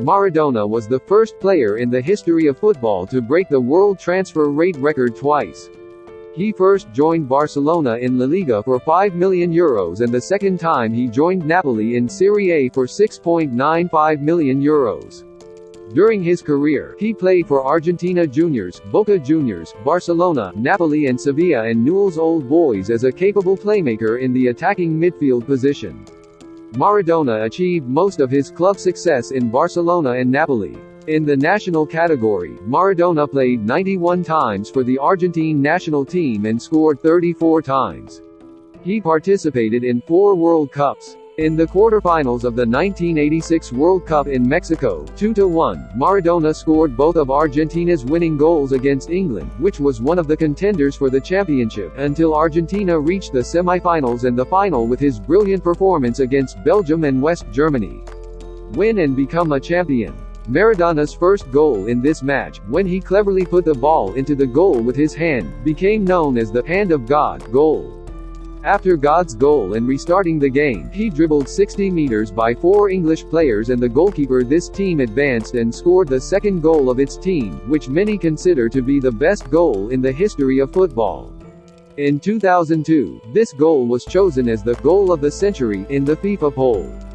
Maradona was the first player in the history of football to break the world transfer rate record twice. He first joined Barcelona in La Liga for 5 million euros and the second time he joined Napoli in Serie A for 6.95 million euros. During his career, he played for Argentinos Juniors, Boca Juniors, Barcelona, Napoli and Sevilla and Newell's Old Boys as a capable playmaker in the attacking midfield position. Maradona achieved most of his club success in Barcelona and Napoli. In the national category, Maradona played 91 times for the Argentine national team and scored 34 times. He participated in four World Cups. In the quarterfinals of the 1986 World Cup in Mexico, 2-1, Maradona scored both of Argentina's winning goals against England, which was one of the contenders for the championship, until Argentina reached the semi-finals and the final with his brilliant performance against Belgium and West Germany. Win and become a champion. Maradona's first goal in this match, when he cleverly put the ball into the goal with his hand, became known as the Hand of God goal. After God's goal and restarting the game, he dribbled 60 meters by four English players and the goalkeeper this team advanced and scored the second goal of its team, which many consider to be the best goal in the history of football. In 2002, this goal was chosen as the goal of the century in the FIFA poll.